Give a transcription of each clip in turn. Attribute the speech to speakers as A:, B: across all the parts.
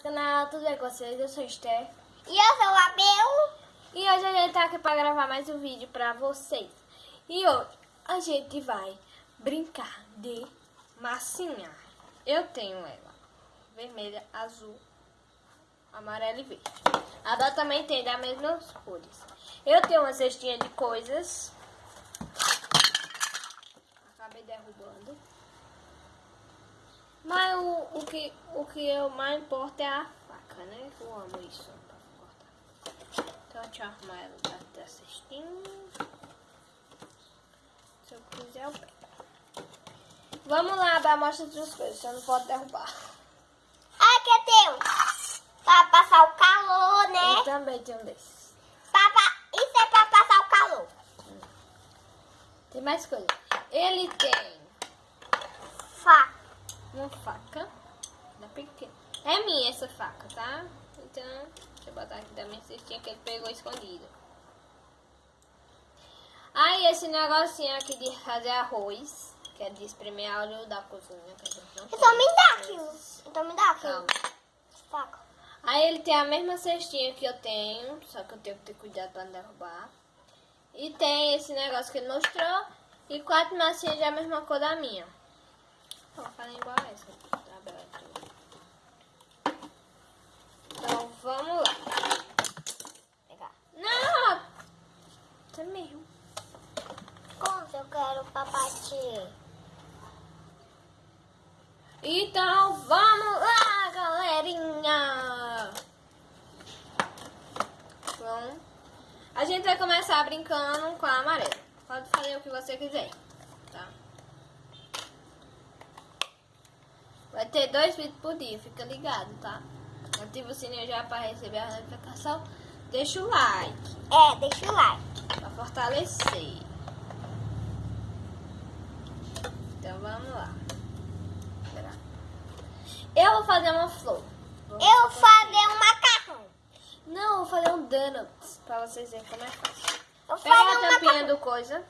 A: nosso canal, tudo bem com vocês? Eu sou Esther.
B: E eu sou a Bel.
A: E hoje a gente tá aqui pra gravar mais um vídeo pra vocês. E hoje a gente vai brincar de massinha. Eu tenho ela, vermelha, azul, amarela e verde. A Dó também tem das mesmas cores. Eu tenho uma cestinha de coisas. Acabei derrubando. O, o, que, o que eu mais importa é a faca, né? Eu amo isso pra cortar. Então deixa eu arrumar ela da cestinha. Se eu quiser eu pego. Vamos lá dar mostra das coisas, você não pode derrubar.
B: Ah, que teu? Pra passar o calor,
A: Eu
B: né?
A: também tenho um desses.
B: Isso é pra passar o calor.
A: Tem mais coisa. Ele tem
B: Faca.
A: Uma faca. Da pequena. É minha essa faca, tá? Então, deixa eu botar aqui da minha cestinha que ele pegou escondido. Aí esse negocinho aqui de fazer arroz, que é de espremer óleo da cozinha. Que a gente
B: Então me dá aqui. Então me dá aqui.
A: Calma.
B: Faca.
A: Aí ele tem a mesma cestinha que eu tenho, só que eu tenho que ter cuidado pra não derrubar. E tem esse negócio que ele mostrou. E quatro massinhas da mesma cor da minha. Vou fazer igual a essa. tá aberto. Então vamos lá.
B: Pegar.
A: Não! Isso é meu.
B: Quanto eu quero papatinho?
A: Então vamos lá, galerinha! Bom, a gente vai começar brincando com a amarela. Pode fazer o que você quiser, tá? Vai ter dois vídeos por dia, fica ligado, tá? Ativa o sininho já para receber a notificação. Deixa o like
B: É, deixa o like.
A: para fortalecer. Então vamos lá. Eu vou fazer uma flor. Vou
B: Eu vou fazer um macarrão.
A: Não, vou fazer um donuts pra vocês verem como é fácil.
B: Eu
A: Pega
B: fazer
A: a tampinha do coisa.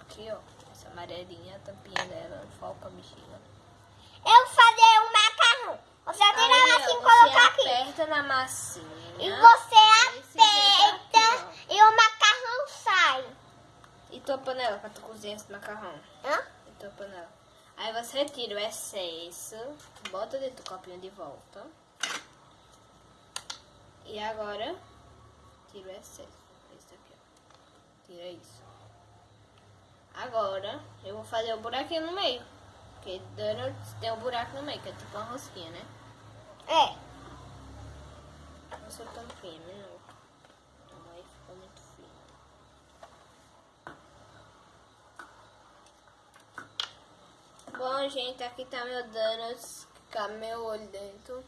A: Aqui, ó. Essa amarelinha, a tampinha dela, foca a bexiga.
B: Eu vou fazer um macarrão. Você tirar
A: Aí, ó,
B: assim e
A: você
B: colocar
A: aperta na massinha.
B: E você
A: Esse jeito
B: aperta
A: aqui,
B: e o macarrão sai.
A: E tua panela pra tu cozinhar esse macarrão.
B: Hã?
A: E tua panela. Aí você retira o excesso, bota dentro do copinho de volta. E agora, tira o excesso. Esse aqui, ó. Tira isso. Agora, eu vou fazer o buraquinho no meio. Porque donuts tem um buraco no meio, que é tipo uma rosquinha, né?
B: É.
A: Não. Então aí ficou muito fino. Bom, gente, aqui tá meu donuts. Cabe meu olho dentro.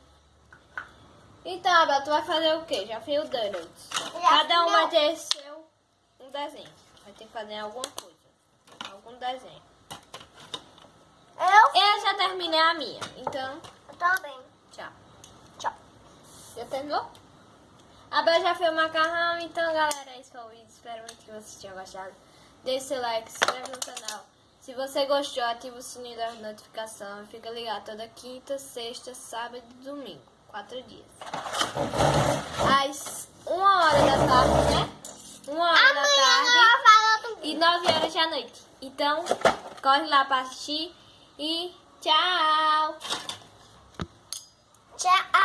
A: Então, Abel, tu vai fazer o quê? Já fez o donuts. Cada um vai ter seu um desenho. Vai ter que fazer alguma coisa. Algum desenho.
B: Eu,
A: Eu já terminei a minha. Então,
B: eu também.
A: tchau.
B: Tchau.
A: Já terminou? A Bel já fez o macarrão, então galera, esse foi o vídeo. Espero muito que vocês tenham gostado. Deixe seu like, se inscreve no canal. Se você gostou, ativa o sininho da notificação e fica ligado toda quinta, sexta, sábado e domingo. Quatro dias. Às uma hora da tarde, né? Uma hora da
B: Amanhã
A: tarde
B: falar do
A: e nove horas da noite. Então, corre lá pra assistir e tchau!
B: Tchau.